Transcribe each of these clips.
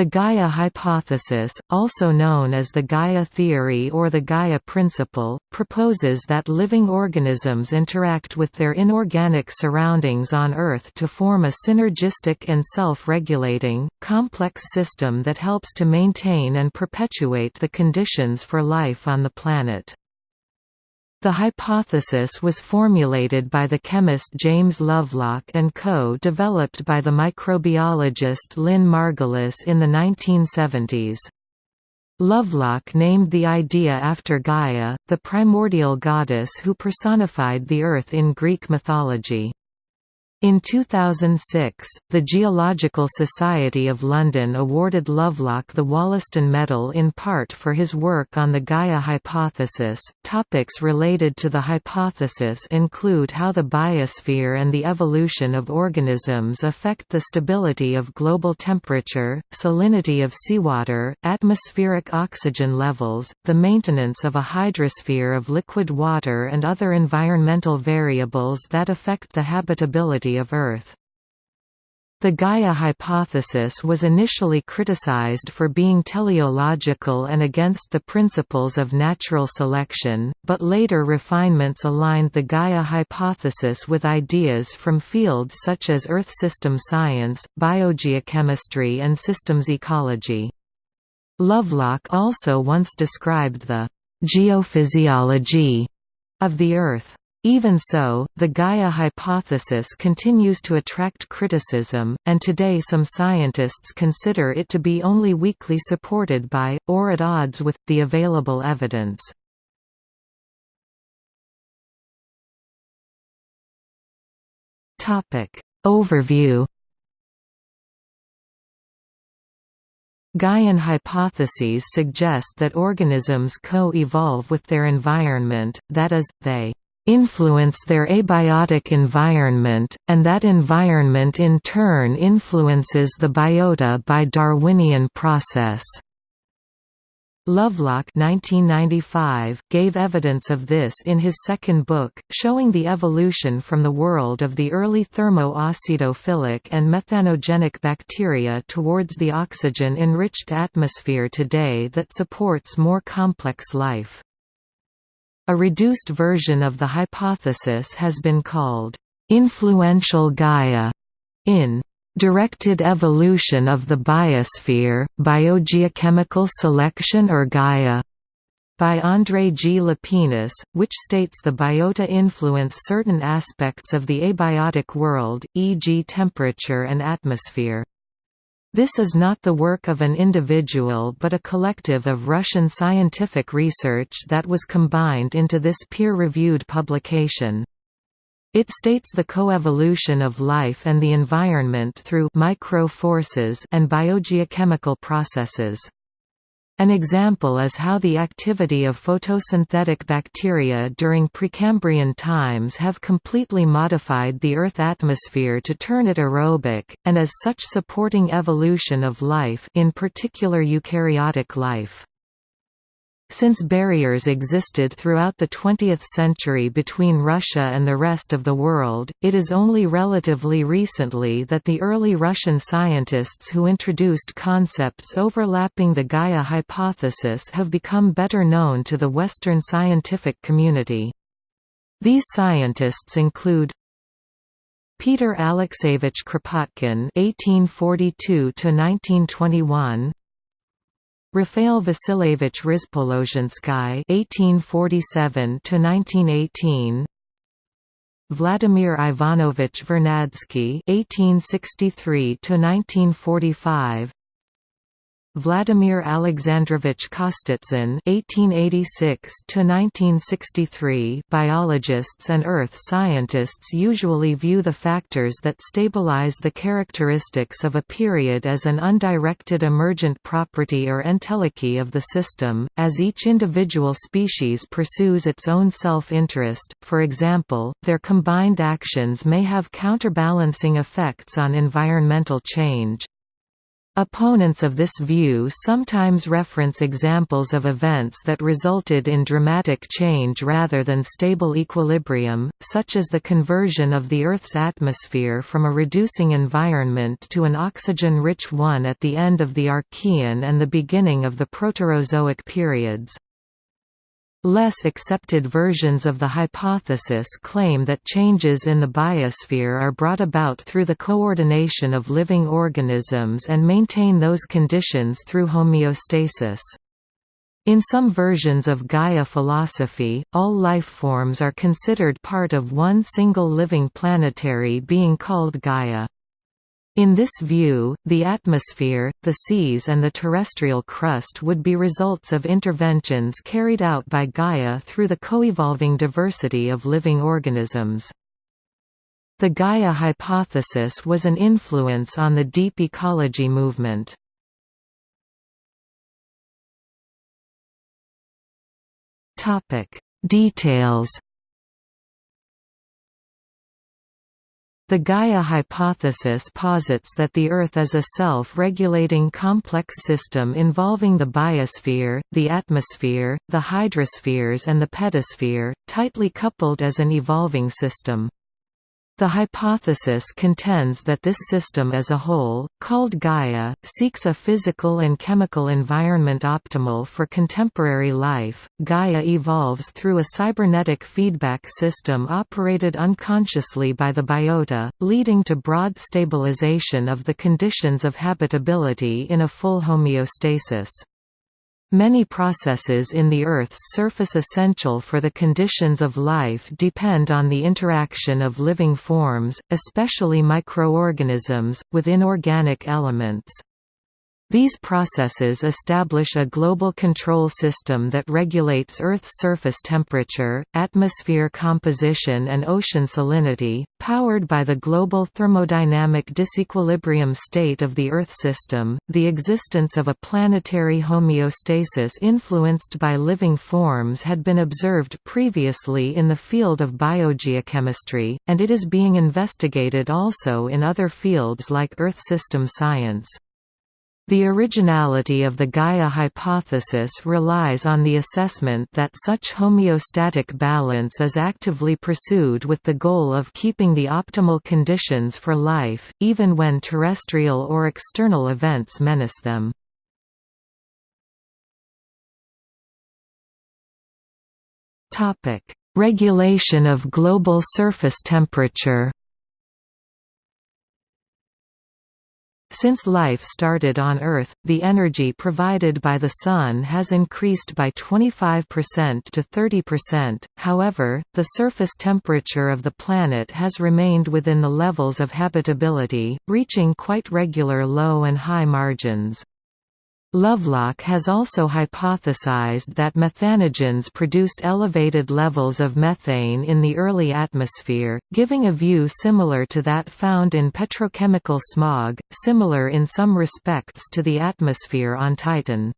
The Gaia hypothesis, also known as the Gaia theory or the Gaia principle, proposes that living organisms interact with their inorganic surroundings on Earth to form a synergistic and self-regulating, complex system that helps to maintain and perpetuate the conditions for life on the planet. The hypothesis was formulated by the chemist James Lovelock and co-developed by the microbiologist Lynn Margulis in the 1970s. Lovelock named the idea after Gaia, the primordial goddess who personified the earth in Greek mythology. In 2006, the Geological Society of London awarded Lovelock the Wollaston Medal in part for his work on the Gaia hypothesis. Topics related to the hypothesis include how the biosphere and the evolution of organisms affect the stability of global temperature, salinity of seawater, atmospheric oxygen levels, the maintenance of a hydrosphere of liquid water, and other environmental variables that affect the habitability of Earth. The Gaia hypothesis was initially criticized for being teleological and against the principles of natural selection, but later refinements aligned the Gaia hypothesis with ideas from fields such as Earth system science, biogeochemistry and systems ecology. Lovelock also once described the «geophysiology» of the Earth. Even so, the Gaia hypothesis continues to attract criticism, and today some scientists consider it to be only weakly supported by, or at odds with, the available evidence. Overview Gaian hypotheses suggest that organisms co-evolve with their environment, that is, they influence their abiotic environment, and that environment in turn influences the biota by Darwinian process. Lovelock 1995, gave evidence of this in his second book, showing the evolution from the world of the early thermo-acidophilic and methanogenic bacteria towards the oxygen-enriched atmosphere today that supports more complex life. A reduced version of the hypothesis has been called, "...influential Gaia", in "...directed evolution of the biosphere, biogeochemical selection or Gaia", by André G. Lapenis, which states the biota influence certain aspects of the abiotic world, e.g. temperature and atmosphere. This is not the work of an individual but a collective of Russian scientific research that was combined into this peer-reviewed publication. It states the coevolution of life and the environment through micro-forces and biogeochemical processes. An example is how the activity of photosynthetic bacteria during Precambrian times have completely modified the Earth atmosphere to turn it aerobic, and as such supporting evolution of life in particular eukaryotic life. Since barriers existed throughout the 20th century between Russia and the rest of the world, it is only relatively recently that the early Russian scientists who introduced concepts overlapping the Gaia hypothesis have become better known to the Western scientific community. These scientists include Peter Alexeyevich Kropotkin (1842–1921), Raphael Vasilyevich Rizpolozhinsky (1847–1918), Vladimir Ivanovich Vernadsky (1863–1945), Vladimir Alexandrovich Kostitsyn (1886–1963). Biologists and earth scientists usually view the factors that stabilize the characteristics of a period as an undirected emergent property or entelechy of the system, as each individual species pursues its own self-interest. For example, their combined actions may have counterbalancing effects on environmental change. Opponents of this view sometimes reference examples of events that resulted in dramatic change rather than stable equilibrium, such as the conversion of the Earth's atmosphere from a reducing environment to an oxygen-rich one at the end of the Archean and the beginning of the Proterozoic periods. Less accepted versions of the hypothesis claim that changes in the biosphere are brought about through the coordination of living organisms and maintain those conditions through homeostasis. In some versions of Gaia philosophy, all life forms are considered part of one single living planetary being called Gaia. In this view, the atmosphere, the seas and the terrestrial crust would be results of interventions carried out by Gaia through the coevolving diversity of living organisms. The Gaia hypothesis was an influence on the deep ecology movement. Details The Gaia hypothesis posits that the Earth is a self-regulating complex system involving the biosphere, the atmosphere, the hydrospheres and the pedosphere, tightly coupled as an evolving system. The hypothesis contends that this system as a whole, called Gaia, seeks a physical and chemical environment optimal for contemporary life. Gaia evolves through a cybernetic feedback system operated unconsciously by the biota, leading to broad stabilization of the conditions of habitability in a full homeostasis. Many processes in the Earth's surface essential for the conditions of life depend on the interaction of living forms, especially microorganisms, with inorganic elements. These processes establish a global control system that regulates Earth's surface temperature, atmosphere composition and ocean salinity, powered by the global thermodynamic disequilibrium state of the Earth system. The existence of a planetary homeostasis influenced by living forms had been observed previously in the field of biogeochemistry, and it is being investigated also in other fields like Earth system science. The originality of the Gaia hypothesis relies on the assessment that such homeostatic balance is actively pursued with the goal of keeping the optimal conditions for life, even when terrestrial or external events menace them. Regulation of global surface temperature Since life started on Earth, the energy provided by the Sun has increased by 25% to 30%, however, the surface temperature of the planet has remained within the levels of habitability, reaching quite regular low and high margins. Lovelock has also hypothesized that methanogens produced elevated levels of methane in the early atmosphere, giving a view similar to that found in petrochemical smog, similar in some respects to the atmosphere on Titan.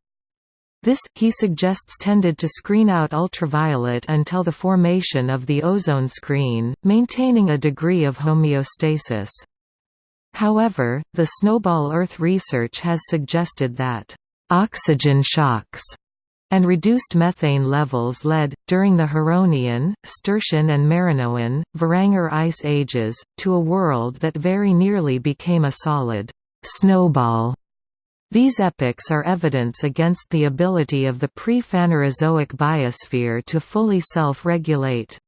This, he suggests tended to screen out ultraviolet until the formation of the ozone screen, maintaining a degree of homeostasis. However, the Snowball Earth research has suggested that oxygen shocks and reduced methane levels led, during the Huronian, Sturtian and Marinoan, Varanger ice ages, to a world that very nearly became a solid snowball. These epochs are evidence against the ability of the pre-Phanerozoic biosphere to fully self-regulate.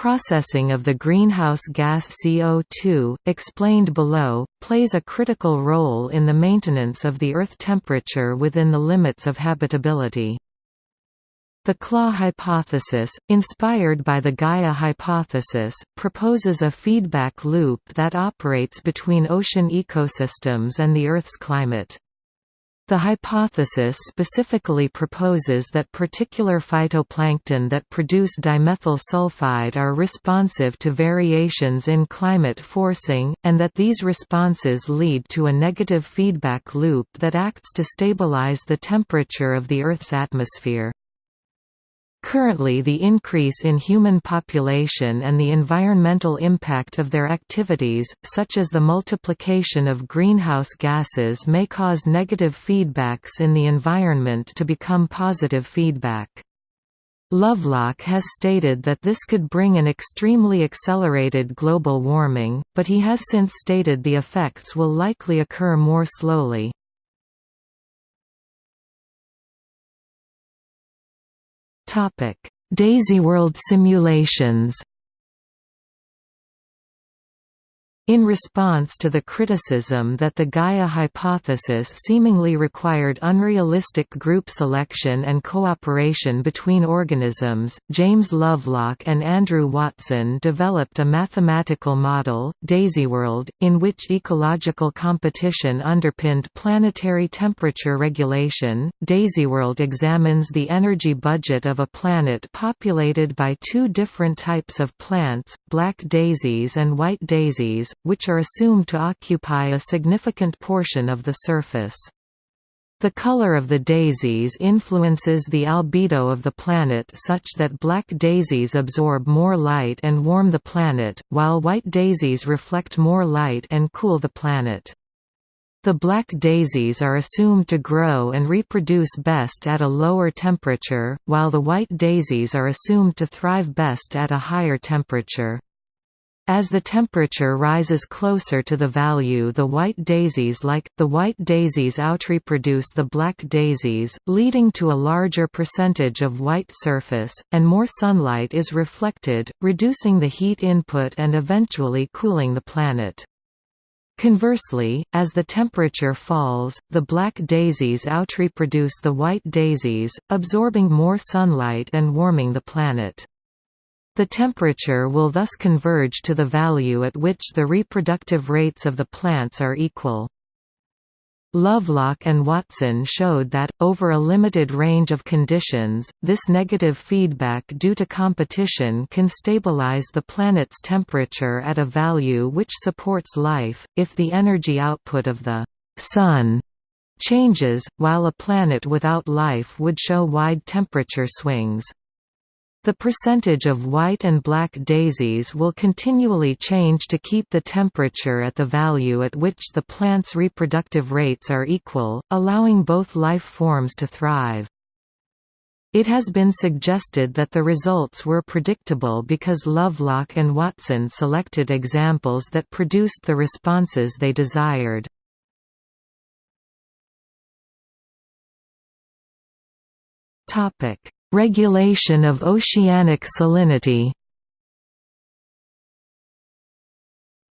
Processing of the greenhouse gas CO2, explained below, plays a critical role in the maintenance of the Earth temperature within the limits of habitability. The CLAW hypothesis, inspired by the Gaia hypothesis, proposes a feedback loop that operates between ocean ecosystems and the Earth's climate. The hypothesis specifically proposes that particular phytoplankton that produce dimethyl sulfide are responsive to variations in climate forcing, and that these responses lead to a negative feedback loop that acts to stabilize the temperature of the Earth's atmosphere. Currently the increase in human population and the environmental impact of their activities, such as the multiplication of greenhouse gases may cause negative feedbacks in the environment to become positive feedback. Lovelock has stated that this could bring an extremely accelerated global warming, but he has since stated the effects will likely occur more slowly. DaisyWorld simulations In response to the criticism that the Gaia hypothesis seemingly required unrealistic group selection and cooperation between organisms, James Lovelock and Andrew Watson developed a mathematical model, DaisyWorld, in which ecological competition underpinned planetary temperature regulation. DaisyWorld examines the energy budget of a planet populated by two different types of plants, black daisies and white daisies, which are assumed to occupy a significant portion of the surface. The color of the daisies influences the albedo of the planet such that black daisies absorb more light and warm the planet, while white daisies reflect more light and cool the planet. The black daisies are assumed to grow and reproduce best at a lower temperature, while the white daisies are assumed to thrive best at a higher temperature. As the temperature rises closer to the value the white daisies like, the white daisies outreproduce the black daisies, leading to a larger percentage of white surface, and more sunlight is reflected, reducing the heat input and eventually cooling the planet. Conversely, as the temperature falls, the black daisies outreproduce the white daisies, absorbing more sunlight and warming the planet. The temperature will thus converge to the value at which the reproductive rates of the plants are equal. Lovelock and Watson showed that, over a limited range of conditions, this negative feedback due to competition can stabilize the planet's temperature at a value which supports life, if the energy output of the Sun changes, while a planet without life would show wide temperature swings. The percentage of white and black daisies will continually change to keep the temperature at the value at which the plant's reproductive rates are equal, allowing both life forms to thrive. It has been suggested that the results were predictable because Lovelock and Watson selected examples that produced the responses they desired. Topic Regulation of oceanic salinity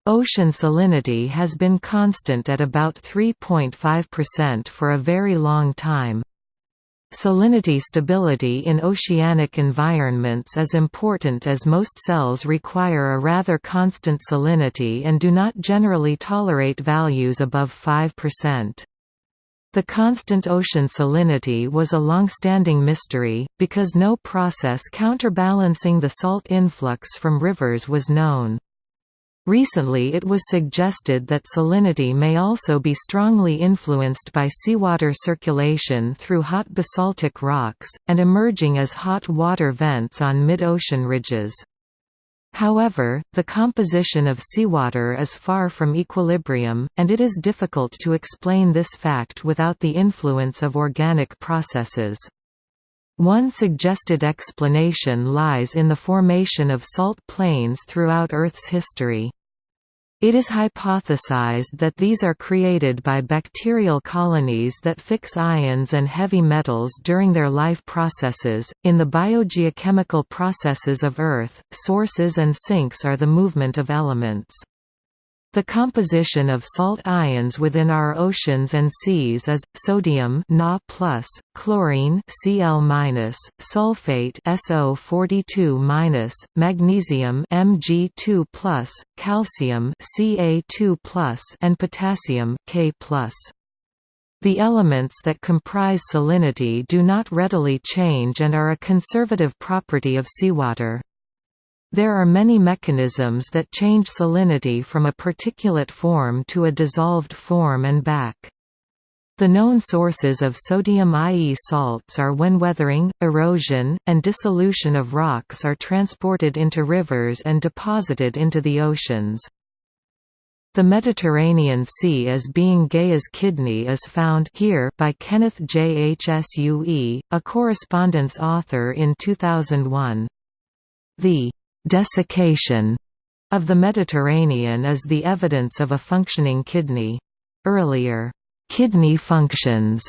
Ocean salinity has been constant at about 3.5% for a very long time. Salinity stability in oceanic environments is important as most cells require a rather constant salinity and do not generally tolerate values above 5%. The constant ocean salinity was a long-standing mystery, because no process counterbalancing the salt influx from rivers was known. Recently it was suggested that salinity may also be strongly influenced by seawater circulation through hot basaltic rocks, and emerging as hot water vents on mid-ocean ridges. However, the composition of seawater is far from equilibrium, and it is difficult to explain this fact without the influence of organic processes. One suggested explanation lies in the formation of salt plains throughout Earth's history. It is hypothesized that these are created by bacterial colonies that fix ions and heavy metals during their life processes. In the biogeochemical processes of Earth, sources and sinks are the movement of elements. The composition of salt ions within our oceans and seas is sodium Na+, chlorine Cl-, sulfate SO42-, magnesium Mg2+, calcium Ca2+, and potassium K+. The elements that comprise salinity do not readily change and are a conservative property of seawater. There are many mechanisms that change salinity from a particulate form to a dissolved form and back. The known sources of sodium IE salts are when weathering, erosion, and dissolution of rocks are transported into rivers and deposited into the oceans. The Mediterranean Sea as being Gaia's kidney is found here by Kenneth J. Hsu, a correspondence author in 2001. The «desiccation» of the Mediterranean is the evidence of a functioning kidney. Earlier Kidney functions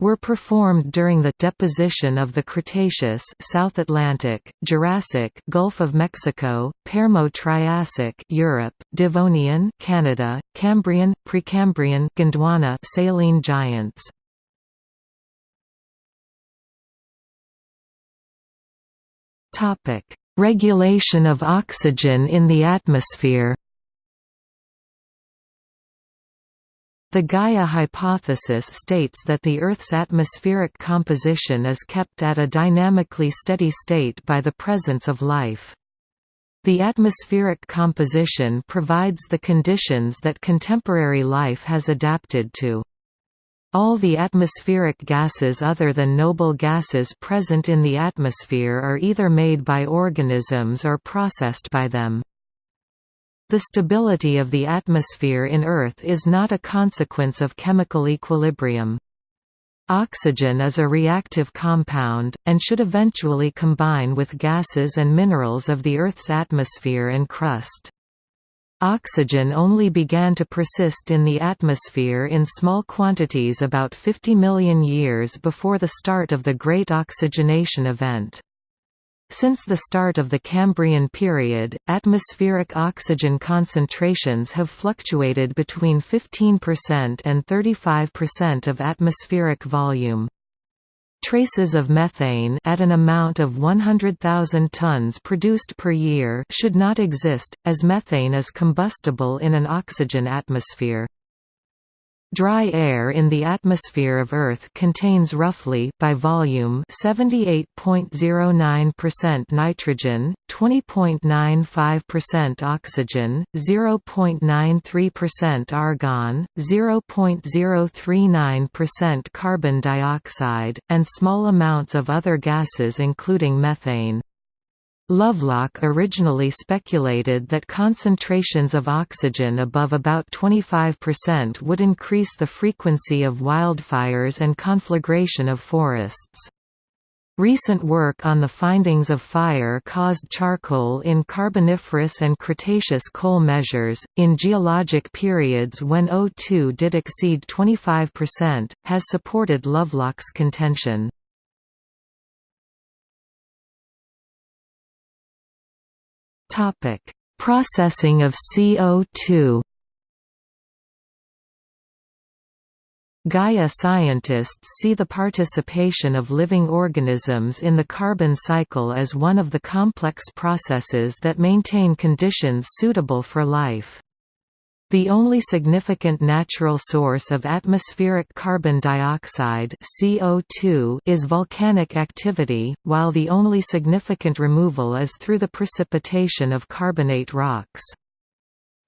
were performed during the deposition of the Cretaceous South Atlantic, Jurassic Gulf of Mexico, Permo-Triassic Europe, Devonian Canada, Cambrian, Precambrian Gondwana saline giants. Topic: Regulation of oxygen in the atmosphere. The Gaia hypothesis states that the Earth's atmospheric composition is kept at a dynamically steady state by the presence of life. The atmospheric composition provides the conditions that contemporary life has adapted to. All the atmospheric gases other than noble gases present in the atmosphere are either made by organisms or processed by them. The stability of the atmosphere in Earth is not a consequence of chemical equilibrium. Oxygen is a reactive compound, and should eventually combine with gases and minerals of the Earth's atmosphere and crust. Oxygen only began to persist in the atmosphere in small quantities about 50 million years before the start of the Great Oxygenation Event. Since the start of the Cambrian period, atmospheric oxygen concentrations have fluctuated between 15% and 35% of atmospheric volume. Traces of methane at an amount of 100,000 tons produced per year should not exist, as methane is combustible in an oxygen atmosphere. Dry air in the atmosphere of Earth contains roughly by volume 78.09% nitrogen, 20.95% oxygen, 0.93% argon, 0.039% carbon dioxide, and small amounts of other gases including methane. Lovelock originally speculated that concentrations of oxygen above about 25% would increase the frequency of wildfires and conflagration of forests. Recent work on the findings of fire-caused charcoal in Carboniferous and Cretaceous coal measures, in geologic periods when O2 did exceed 25%, has supported Lovelock's contention. Topic: Processing of CO2. Gaia scientists see the participation of living organisms in the carbon cycle as one of the complex processes that maintain conditions suitable for life. The only significant natural source of atmospheric carbon dioxide CO2 is volcanic activity, while the only significant removal is through the precipitation of carbonate rocks.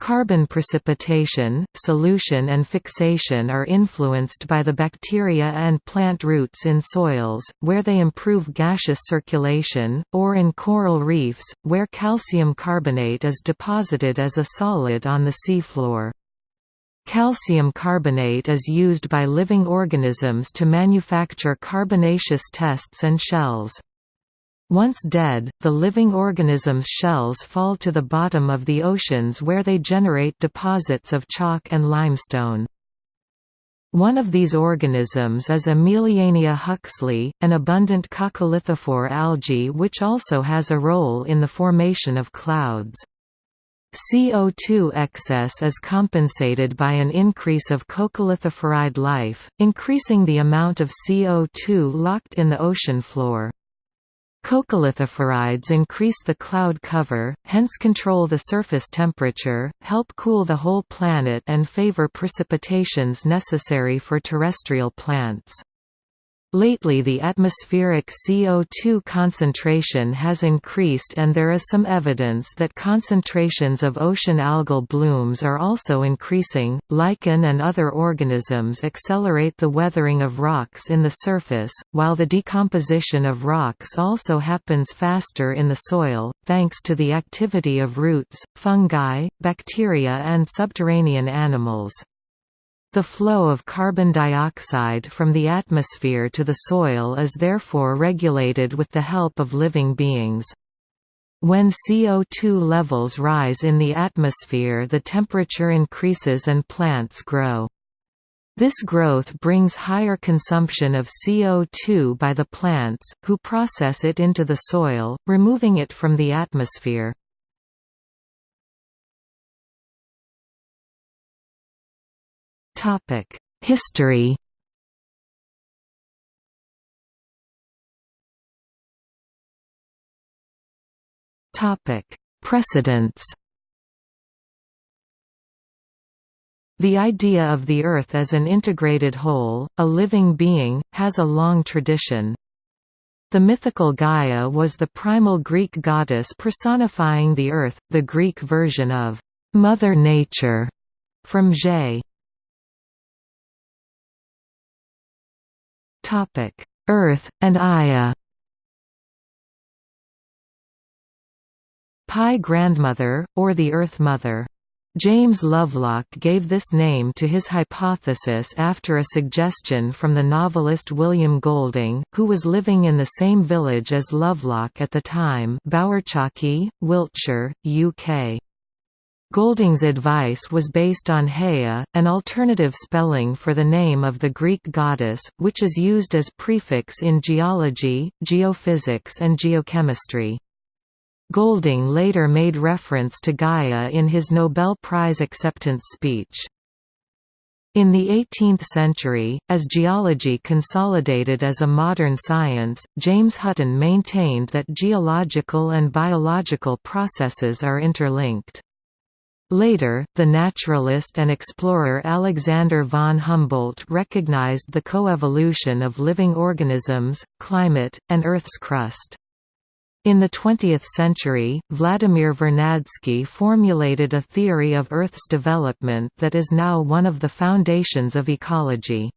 Carbon precipitation, solution and fixation are influenced by the bacteria and plant roots in soils, where they improve gaseous circulation, or in coral reefs, where calcium carbonate is deposited as a solid on the seafloor. Calcium carbonate is used by living organisms to manufacture carbonaceous tests and shells. Once dead, the living organism's shells fall to the bottom of the oceans where they generate deposits of chalk and limestone. One of these organisms is Emiliania huxley, an abundant coccolithophore algae which also has a role in the formation of clouds. CO2 excess is compensated by an increase of coccolithophorid life, increasing the amount of CO2 locked in the ocean floor. Coccolithophorids increase the cloud cover, hence control the surface temperature, help cool the whole planet and favor precipitations necessary for terrestrial plants. Lately the atmospheric CO2 concentration has increased and there is some evidence that concentrations of ocean algal blooms are also increasing. Lichen and other organisms accelerate the weathering of rocks in the surface, while the decomposition of rocks also happens faster in the soil, thanks to the activity of roots, fungi, bacteria and subterranean animals. The flow of carbon dioxide from the atmosphere to the soil is therefore regulated with the help of living beings. When CO2 levels rise in the atmosphere the temperature increases and plants grow. This growth brings higher consumption of CO2 by the plants, who process it into the soil, removing it from the atmosphere. History Topic: Precedents The idea of the Earth as an integrated whole, a living being, has a long tradition. The mythical Gaia was the primal Greek goddess personifying the Earth, the Greek version of Mother Nature, from Ge. Topic: Earth and Aia. PIE grandmother, or the Earth Mother. James Lovelock gave this name to his hypothesis after a suggestion from the novelist William Golding, who was living in the same village as Lovelock at the time Bowerchalke, Wiltshire, UK. Golding's advice was based on Haia, an alternative spelling for the name of the Greek goddess, which is used as prefix in geology, geophysics and geochemistry. Golding later made reference to Gaia in his Nobel Prize acceptance speech. In the 18th century, as geology consolidated as a modern science, James Hutton maintained that geological and biological processes are interlinked. Later, the naturalist and explorer Alexander von Humboldt recognized the coevolution of living organisms, climate, and Earth's crust. In the 20th century, Vladimir Vernadsky formulated a theory of Earth's development that is now one of the foundations of ecology.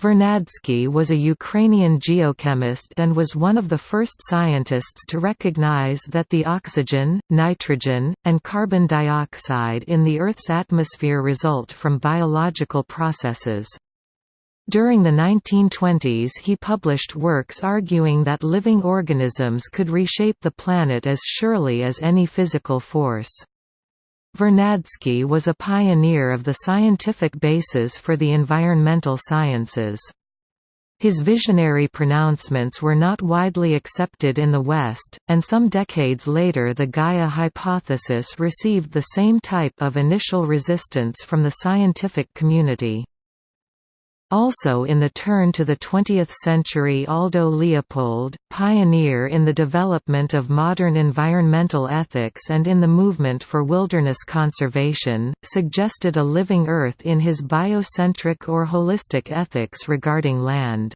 Vernadsky was a Ukrainian geochemist and was one of the first scientists to recognize that the oxygen, nitrogen, and carbon dioxide in the Earth's atmosphere result from biological processes. During the 1920s he published works arguing that living organisms could reshape the planet as surely as any physical force. Vernadsky was a pioneer of the scientific basis for the environmental sciences. His visionary pronouncements were not widely accepted in the West, and some decades later the Gaia hypothesis received the same type of initial resistance from the scientific community. Also in the turn to the 20th century Aldo Leopold, pioneer in the development of modern environmental ethics and in the movement for wilderness conservation, suggested a living Earth in his biocentric or holistic ethics regarding land.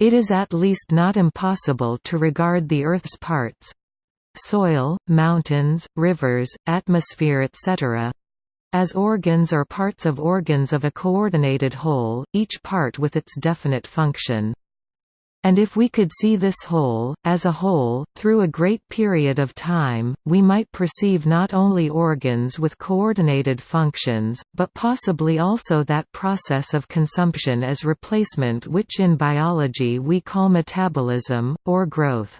It is at least not impossible to regard the Earth's parts—soil, mountains, rivers, atmosphere etc., as organs or parts of organs of a coordinated whole, each part with its definite function. And if we could see this whole, as a whole, through a great period of time, we might perceive not only organs with coordinated functions, but possibly also that process of consumption as replacement which in biology we call metabolism, or growth.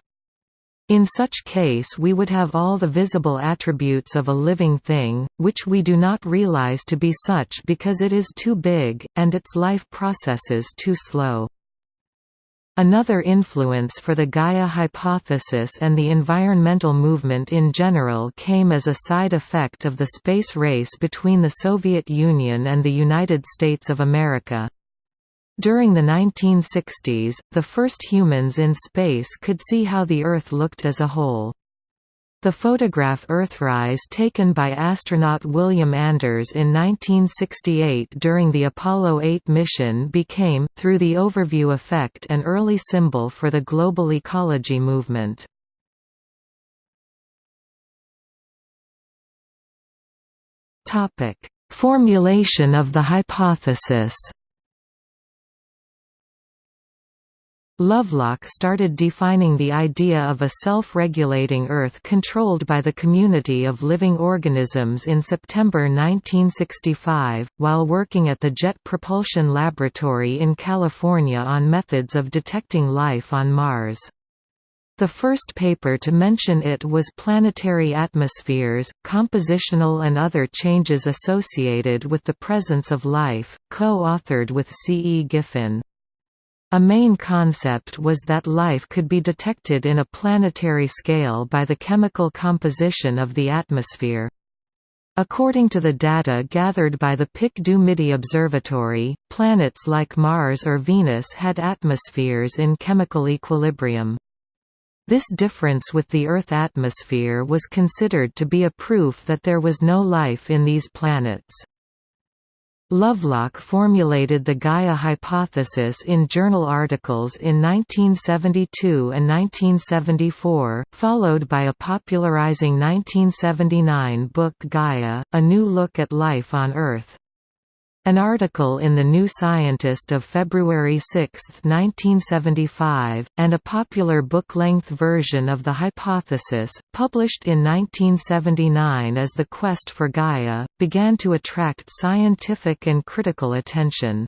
In such case we would have all the visible attributes of a living thing, which we do not realize to be such because it is too big, and its life processes too slow. Another influence for the Gaia hypothesis and the environmental movement in general came as a side effect of the space race between the Soviet Union and the United States of America. During the 1960s, the first humans in space could see how the Earth looked as a whole. The photograph Earthrise taken by astronaut William Anders in 1968 during the Apollo 8 mission became, through the overview effect an early symbol for the global ecology movement. Formulation of the hypothesis Lovelock started defining the idea of a self-regulating Earth controlled by the community of living organisms in September 1965, while working at the Jet Propulsion Laboratory in California on methods of detecting life on Mars. The first paper to mention it was Planetary Atmospheres, Compositional and Other Changes Associated with the Presence of Life, co-authored with C. E. Giffin. A main concept was that life could be detected in a planetary scale by the chemical composition of the atmosphere. According to the data gathered by the Pic du Midi Observatory, planets like Mars or Venus had atmospheres in chemical equilibrium. This difference with the Earth atmosphere was considered to be a proof that there was no life in these planets. Lovelock formulated the Gaia hypothesis in journal articles in 1972 and 1974, followed by a popularizing 1979 book Gaia, A New Look at Life on Earth. An article in The New Scientist of February 6, 1975, and a popular book-length version of the hypothesis, published in 1979 as The Quest for Gaia, began to attract scientific and critical attention.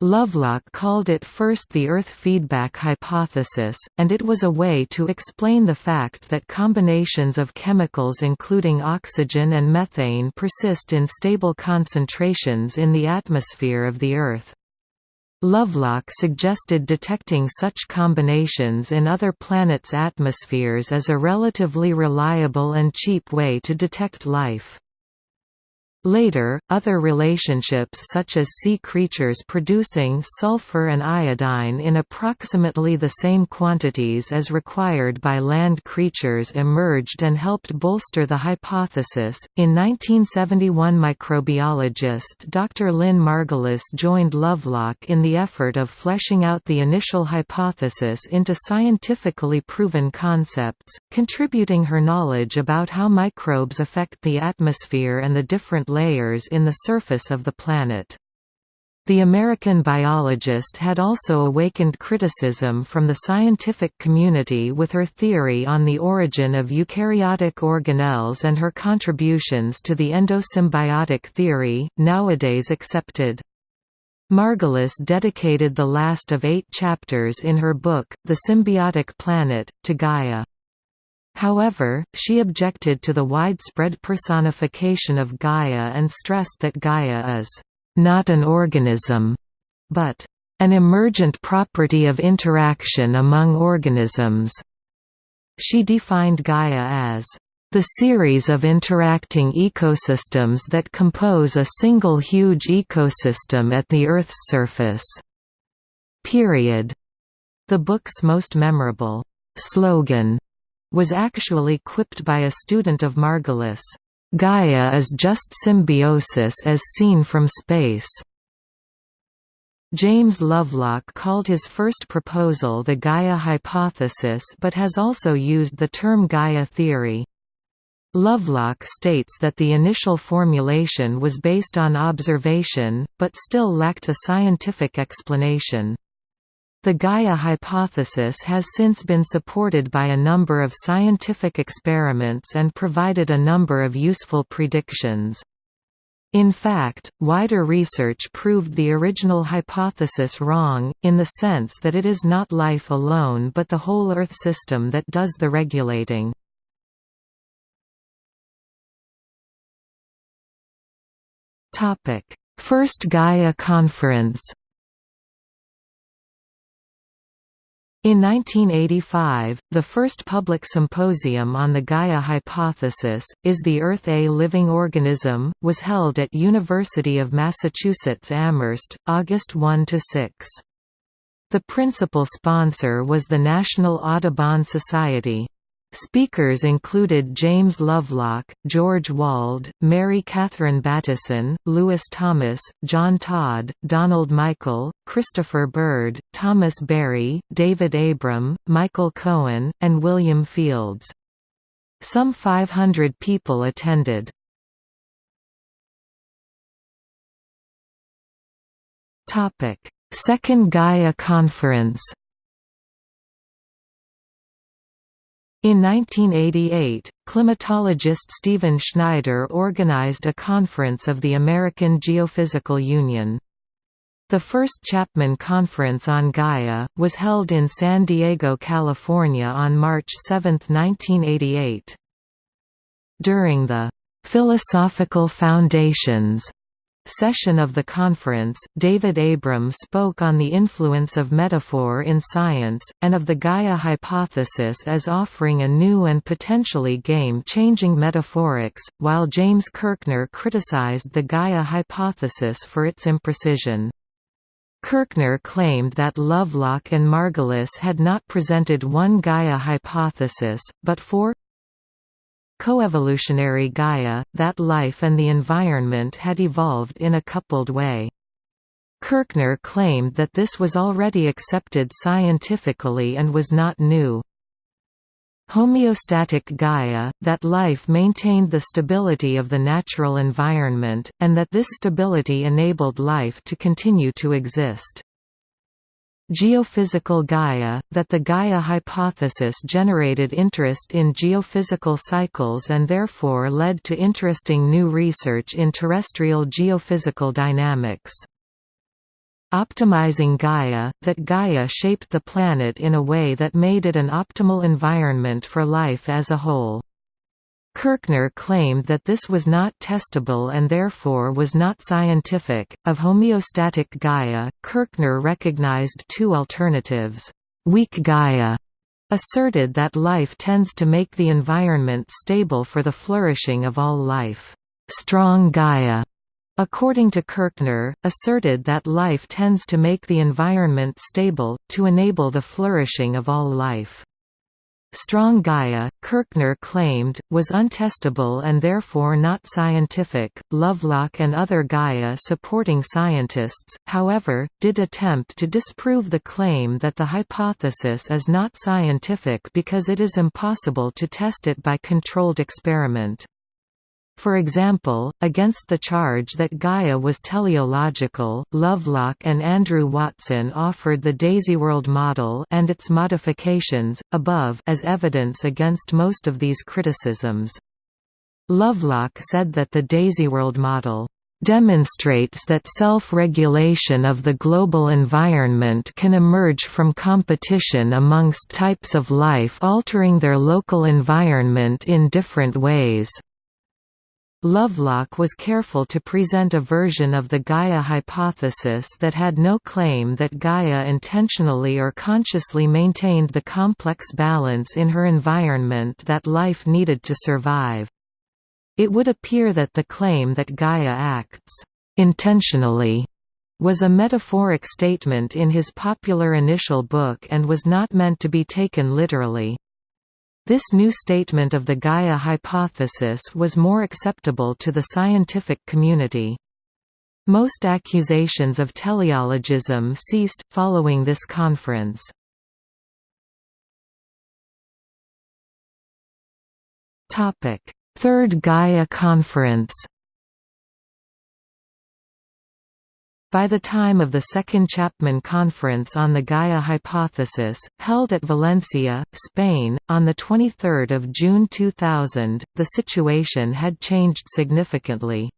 Lovelock called it first the Earth feedback hypothesis, and it was a way to explain the fact that combinations of chemicals including oxygen and methane persist in stable concentrations in the atmosphere of the Earth. Lovelock suggested detecting such combinations in other planets' atmospheres as a relatively reliable and cheap way to detect life. Later, other relationships such as sea creatures producing sulfur and iodine in approximately the same quantities as required by land creatures emerged and helped bolster the hypothesis. In 1971, microbiologist Dr. Lynn Margulis joined Lovelock in the effort of fleshing out the initial hypothesis into scientifically proven concepts, contributing her knowledge about how microbes affect the atmosphere and the different layers in the surface of the planet. The American biologist had also awakened criticism from the scientific community with her theory on the origin of eukaryotic organelles and her contributions to the endosymbiotic theory, nowadays accepted. Margulis dedicated the last of eight chapters in her book, The Symbiotic Planet, to Gaia. However, she objected to the widespread personification of Gaia and stressed that Gaia is not an organism, but an emergent property of interaction among organisms. She defined Gaia as the series of interacting ecosystems that compose a single huge ecosystem at the Earth's surface. Period. The book's most memorable slogan was actually quipped by a student of Margulis, "'Gaia is just symbiosis as seen from space'". James Lovelock called his first proposal the Gaia hypothesis but has also used the term Gaia theory. Lovelock states that the initial formulation was based on observation, but still lacked a scientific explanation. The Gaia hypothesis has since been supported by a number of scientific experiments and provided a number of useful predictions. In fact, wider research proved the original hypothesis wrong, in the sense that it is not life alone but the whole Earth system that does the regulating. First Gaia Conference In 1985, the first public symposium on the Gaia hypothesis, Is the Earth a Living Organism?, was held at University of Massachusetts Amherst, August 1–6. The principal sponsor was the National Audubon Society. Speakers included James Lovelock, George Wald, Mary Catherine Bateson, Lewis Thomas, John Todd, Donald Michael, Christopher Bird, Thomas Berry, David Abram, Michael Cohen, and William Fields. Some 500 people attended. Second Gaia Conference In 1988, climatologist Stephen Schneider organized a conference of the American Geophysical Union. The first Chapman Conference on Gaia, was held in San Diego, California on March 7, 1988. During the "'Philosophical Foundations' session of the conference, David Abram spoke on the influence of metaphor in science, and of the Gaia hypothesis as offering a new and potentially game-changing metaphorics, while James Kirchner criticized the Gaia hypothesis for its imprecision. Kirchner claimed that Lovelock and Margulis had not presented one Gaia hypothesis, but four coevolutionary Gaia, that life and the environment had evolved in a coupled way. Kirchner claimed that this was already accepted scientifically and was not new. Homeostatic Gaia, that life maintained the stability of the natural environment, and that this stability enabled life to continue to exist. Geophysical Gaia, that the Gaia hypothesis generated interest in geophysical cycles and therefore led to interesting new research in terrestrial geophysical dynamics. Optimizing Gaia, that Gaia shaped the planet in a way that made it an optimal environment for life as a whole. Kirchner claimed that this was not testable and therefore was not scientific. Of homeostatic Gaia, Kirchner recognized two alternatives. Weak Gaia asserted that life tends to make the environment stable for the flourishing of all life. Strong Gaia, according to Kirchner, asserted that life tends to make the environment stable, to enable the flourishing of all life. Strong Gaia, Kirchner claimed, was untestable and therefore not scientific. Lovelock and other Gaia supporting scientists, however, did attempt to disprove the claim that the hypothesis is not scientific because it is impossible to test it by controlled experiment. For example, against the charge that Gaia was teleological, Lovelock and Andrew Watson offered the DaisyWorld model and its modifications, above as evidence against most of these criticisms. Lovelock said that the DaisyWorld model demonstrates that self-regulation of the global environment can emerge from competition amongst types of life altering their local environment in different ways. Lovelock was careful to present a version of the Gaia hypothesis that had no claim that Gaia intentionally or consciously maintained the complex balance in her environment that life needed to survive. It would appear that the claim that Gaia acts intentionally was a metaphoric statement in his popular initial book and was not meant to be taken literally. This new statement of the Gaia hypothesis was more acceptable to the scientific community. Most accusations of teleologism ceased, following this conference. Third Gaia Conference By the time of the Second Chapman Conference on the Gaia Hypothesis, held at Valencia, Spain, on 23 June 2000, the situation had changed significantly.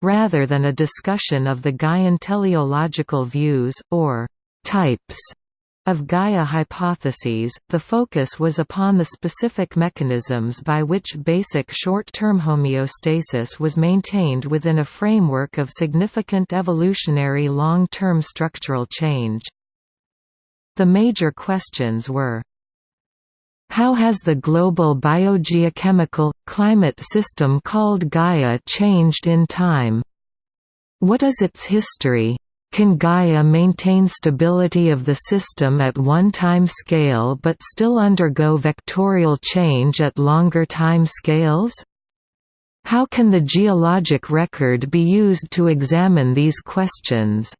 Rather than a discussion of the Gaian teleological views, or «types» of Gaia hypotheses, the focus was upon the specific mechanisms by which basic short-term homeostasis was maintained within a framework of significant evolutionary long-term structural change. The major questions were how has the global biogeochemical, climate system called Gaia changed in time? What is its history? Can Gaia maintain stability of the system at one time scale but still undergo vectorial change at longer time scales? How can the geologic record be used to examine these questions?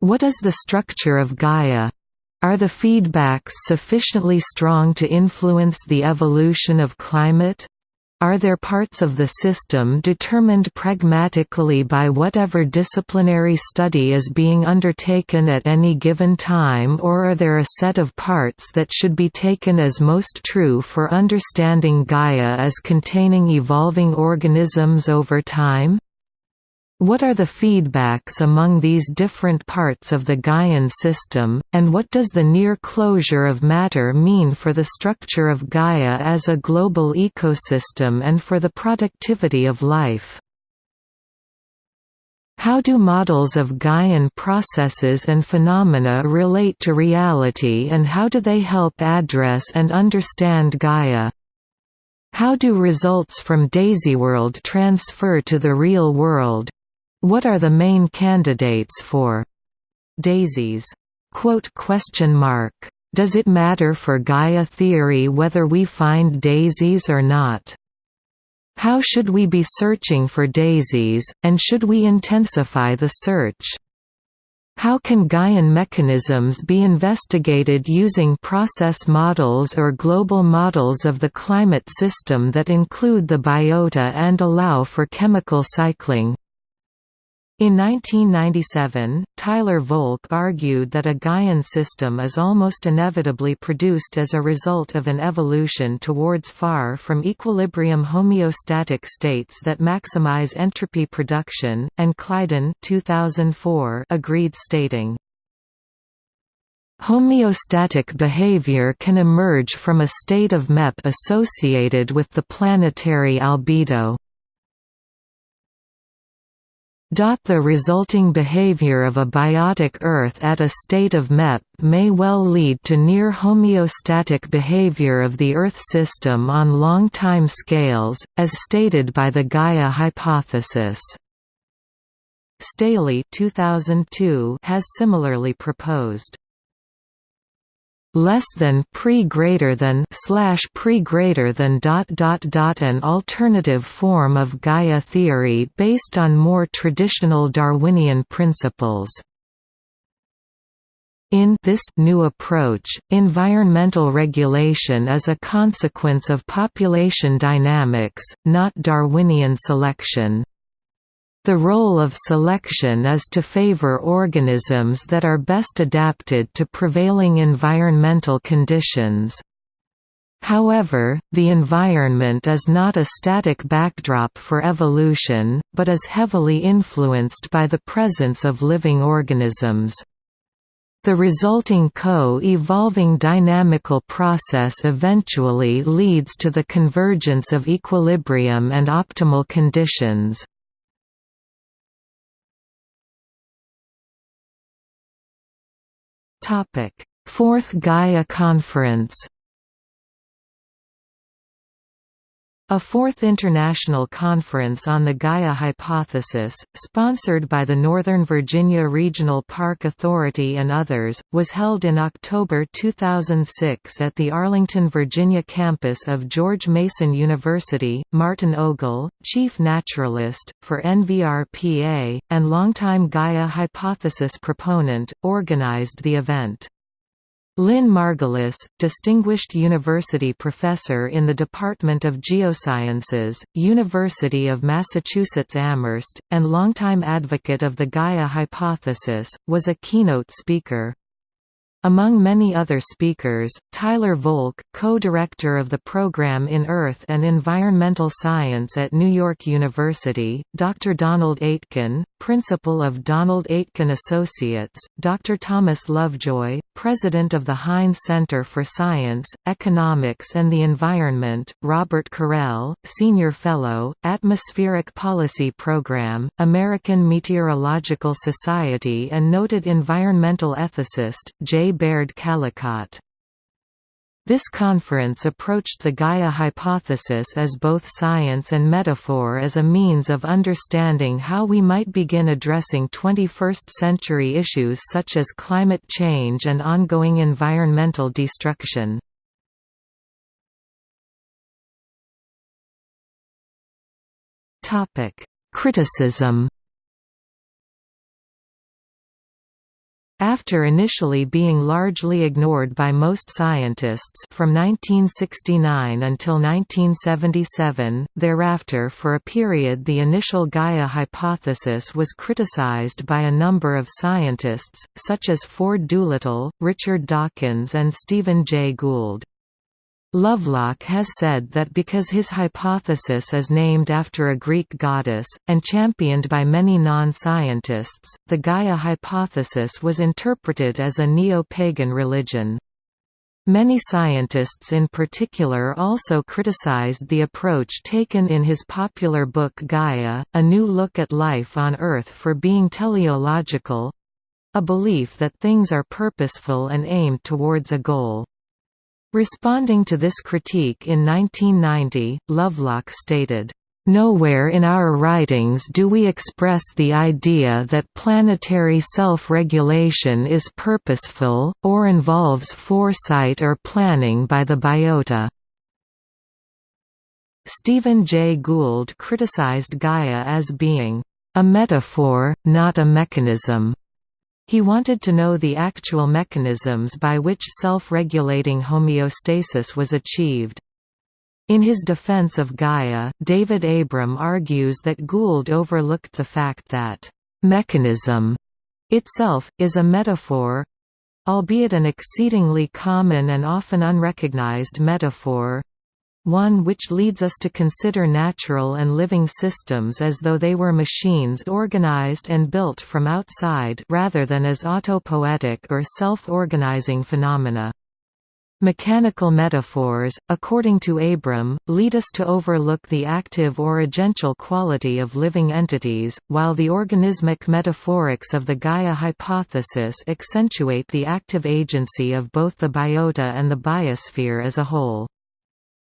What is the structure of Gaia? Are the feedbacks sufficiently strong to influence the evolution of climate? Are there parts of the system determined pragmatically by whatever disciplinary study is being undertaken at any given time or are there a set of parts that should be taken as most true for understanding Gaia as containing evolving organisms over time? What are the feedbacks among these different parts of the Gaian system, and what does the near closure of matter mean for the structure of Gaia as a global ecosystem and for the productivity of life? How do models of Gaian processes and phenomena relate to reality and how do they help address and understand Gaia? How do results from DaisyWorld transfer to the real world? What are the main candidates for daisies? Does it matter for Gaia theory whether we find daisies or not? How should we be searching for daisies, and should we intensify the search? How can Gaian mechanisms be investigated using process models or global models of the climate system that include the biota and allow for chemical cycling? In 1997, Tyler Volk argued that a Gaian system is almost inevitably produced as a result of an evolution towards far from equilibrium homeostatic states that maximize entropy production, and Kleidon 2004 agreed stating, Homeostatic behavior can emerge from a state of MEP associated with the planetary albedo. The resulting behavior of a biotic Earth at a state of MEP may well lead to near homeostatic behavior of the Earth system on long time scales, as stated by the Gaia hypothesis. Staley 2002 has similarly proposed less than pre greater than slash pre greater than dot dot dot an alternative form of Gaia theory based on more traditional Darwinian principles. In this new approach, environmental regulation is a consequence of population dynamics, not Darwinian selection. The role of selection is to favor organisms that are best adapted to prevailing environmental conditions. However, the environment is not a static backdrop for evolution, but is heavily influenced by the presence of living organisms. The resulting co-evolving dynamical process eventually leads to the convergence of equilibrium and optimal conditions. Fourth Gaia Conference A fourth international conference on the Gaia hypothesis, sponsored by the Northern Virginia Regional Park Authority and others, was held in October 2006 at the Arlington, Virginia campus of George Mason University. Martin Ogle, chief naturalist, for NVRPA, and longtime Gaia hypothesis proponent, organized the event. Lynn Margulis, Distinguished University Professor in the Department of Geosciences, University of Massachusetts Amherst, and longtime advocate of the Gaia hypothesis, was a keynote speaker. Among many other speakers, Tyler Volk, co-director of the program in Earth and Environmental Science at New York University, Dr. Donald Aitken, principal of Donald Aitken Associates, Dr. Thomas Lovejoy, president of the Heinz Center for Science, Economics and the Environment, Robert Correll, senior fellow, Atmospheric Policy Program, American Meteorological Society and noted environmental ethicist, J. Baird Callicott. This conference approached the Gaia hypothesis as both science and metaphor as a means of understanding how we might begin addressing 21st-century issues such as climate change and ongoing environmental destruction. Criticism After initially being largely ignored by most scientists from 1969 until 1977, thereafter for a period the initial Gaia hypothesis was criticized by a number of scientists, such as Ford Doolittle, Richard Dawkins and Stephen Jay Gould. Lovelock has said that because his hypothesis is named after a Greek goddess, and championed by many non-scientists, the Gaia hypothesis was interpreted as a neo-pagan religion. Many scientists in particular also criticized the approach taken in his popular book Gaia, A New Look at Life on Earth for being teleological—a belief that things are purposeful and aimed towards a goal. Responding to this critique in 1990, Lovelock stated, Nowhere in our writings do we express the idea that planetary self-regulation is purposeful, or involves foresight or planning by the biota. Stephen Jay Gould criticized Gaia as being a metaphor, not a mechanism. He wanted to know the actual mechanisms by which self-regulating homeostasis was achieved. In his defense of Gaia, David Abram argues that Gould overlooked the fact that «mechanism» itself, is a metaphor—albeit an exceedingly common and often unrecognized metaphor one which leads us to consider natural and living systems as though they were machines organized and built from outside rather than as autopoietic or self-organizing phenomena. Mechanical metaphors, according to Abram, lead us to overlook the active or agential quality of living entities, while the organismic metaphorics of the Gaia hypothesis accentuate the active agency of both the biota and the biosphere as a whole.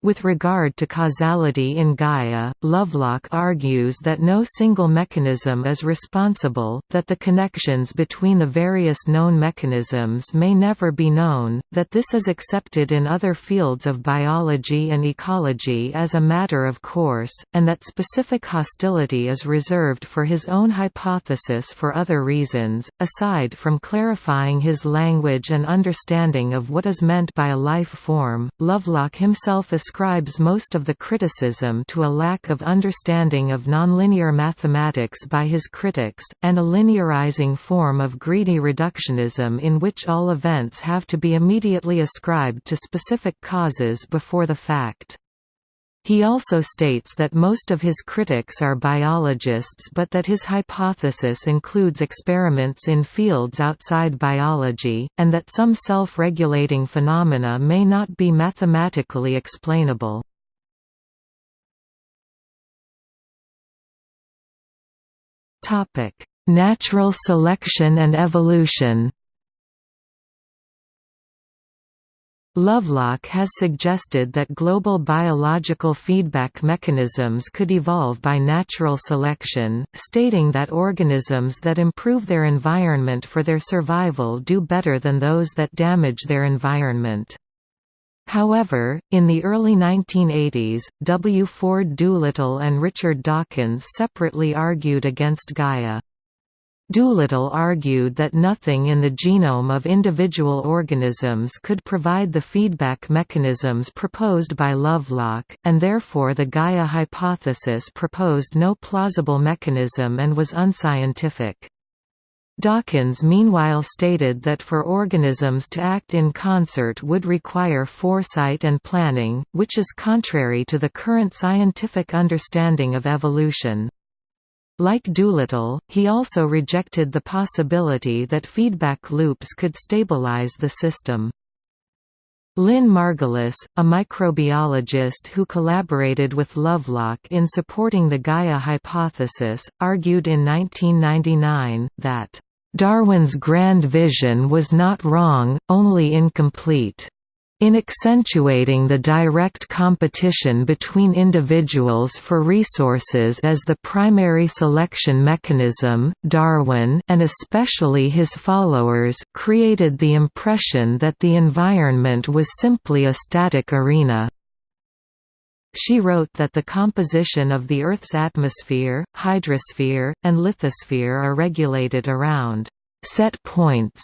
With regard to causality in Gaia, Lovelock argues that no single mechanism is responsible, that the connections between the various known mechanisms may never be known, that this is accepted in other fields of biology and ecology as a matter of course, and that specific hostility is reserved for his own hypothesis for other reasons, aside from clarifying his language and understanding of what is meant by a life form. Lovelock himself ascribes ascribes most of the criticism to a lack of understanding of nonlinear mathematics by his critics, and a linearizing form of greedy reductionism in which all events have to be immediately ascribed to specific causes before the fact. He also states that most of his critics are biologists but that his hypothesis includes experiments in fields outside biology, and that some self-regulating phenomena may not be mathematically explainable. Natural selection and evolution Lovelock has suggested that global biological feedback mechanisms could evolve by natural selection, stating that organisms that improve their environment for their survival do better than those that damage their environment. However, in the early 1980s, W. Ford Doolittle and Richard Dawkins separately argued against Gaia. Doolittle argued that nothing in the genome of individual organisms could provide the feedback mechanisms proposed by Lovelock, and therefore the Gaia hypothesis proposed no plausible mechanism and was unscientific. Dawkins meanwhile stated that for organisms to act in concert would require foresight and planning, which is contrary to the current scientific understanding of evolution. Like Doolittle, he also rejected the possibility that feedback loops could stabilize the system. Lynn Margulis, a microbiologist who collaborated with Lovelock in supporting the Gaia hypothesis, argued in 1999, that, "...Darwin's grand vision was not wrong, only incomplete." In accentuating the direct competition between individuals for resources as the primary selection mechanism, Darwin and especially his followers created the impression that the environment was simply a static arena. She wrote that the composition of the Earth's atmosphere, hydrosphere, and lithosphere are regulated around set points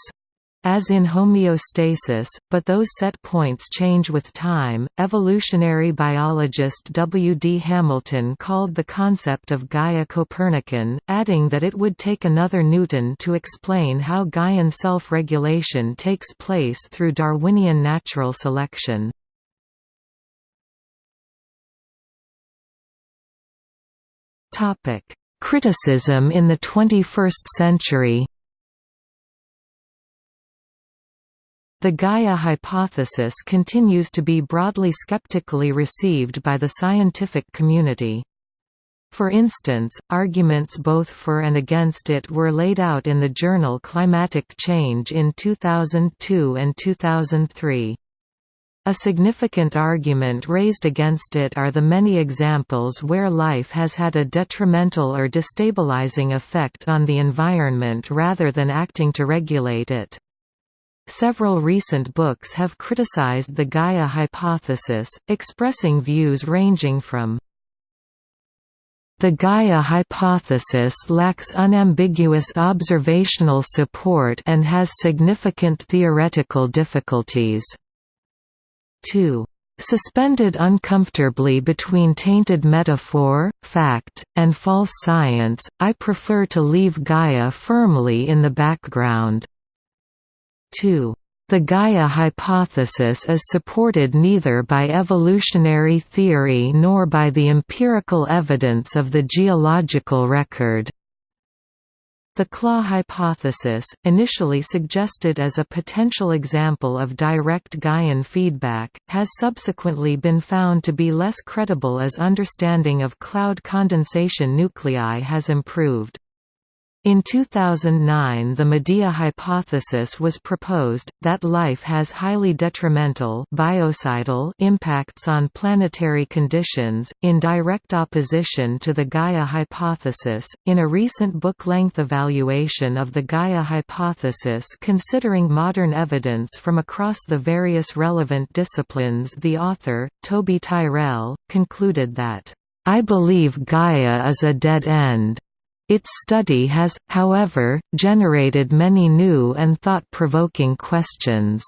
as in homeostasis, but those set points change with time. Evolutionary biologist W. D. Hamilton called the concept of Gaia Copernican, adding that it would take another Newton to explain how Gaian self regulation takes place through Darwinian natural selection. Criticism in the 21st century The Gaia hypothesis continues to be broadly skeptically received by the scientific community. For instance, arguments both for and against it were laid out in the journal Climatic Change in 2002 and 2003. A significant argument raised against it are the many examples where life has had a detrimental or destabilizing effect on the environment rather than acting to regulate it. Several recent books have criticized the Gaia hypothesis, expressing views ranging from the Gaia hypothesis lacks unambiguous observational support and has significant theoretical difficulties. 2. Suspended uncomfortably between tainted metaphor, fact, and false science, I prefer to leave Gaia firmly in the background. 2. The Gaia hypothesis is supported neither by evolutionary theory nor by the empirical evidence of the geological record. The CLAW hypothesis, initially suggested as a potential example of direct Gaian feedback, has subsequently been found to be less credible as understanding of cloud condensation nuclei has improved. In 2009 the Medea hypothesis was proposed, that life has highly detrimental biocidal impacts on planetary conditions, in direct opposition to the Gaia hypothesis. In a recent book-length evaluation of the Gaia hypothesis considering modern evidence from across the various relevant disciplines the author, Toby Tyrrell, concluded that, "...I believe Gaia is a dead end." Its study has, however, generated many new and thought-provoking questions.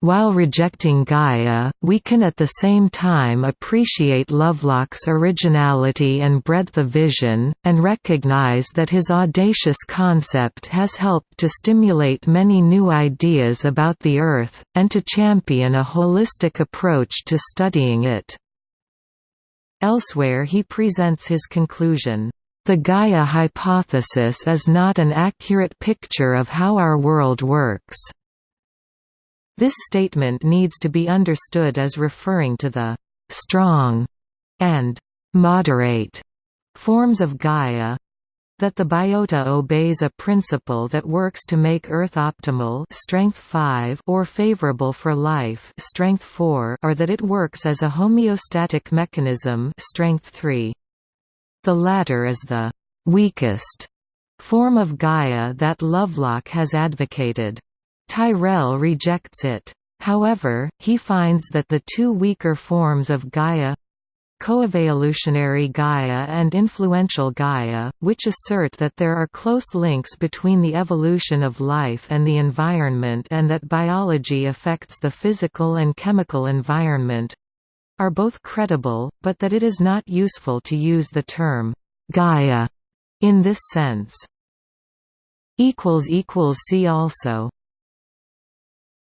While rejecting Gaia, we can at the same time appreciate Lovelock's originality and breadth of vision, and recognize that his audacious concept has helped to stimulate many new ideas about the Earth, and to champion a holistic approach to studying it. Elsewhere he presents his conclusion, the Gaia hypothesis is not an accurate picture of how our world works. This statement needs to be understood as referring to the «strong» and «moderate» forms of Gaia, that the biota obeys a principle that works to make Earth optimal strength 5 or favorable for life strength 4 or that it works as a homeostatic mechanism strength 3. The latter is the «weakest» form of Gaia that Lovelock has advocated. Tyrrell rejects it. However, he finds that the two weaker forms of Gaia coevolutionary Gaia and influential Gaia, which assert that there are close links between the evolution of life and the environment and that biology affects the physical and chemical environment, are both credible, but that it is not useful to use the term Gaia in this sense. See also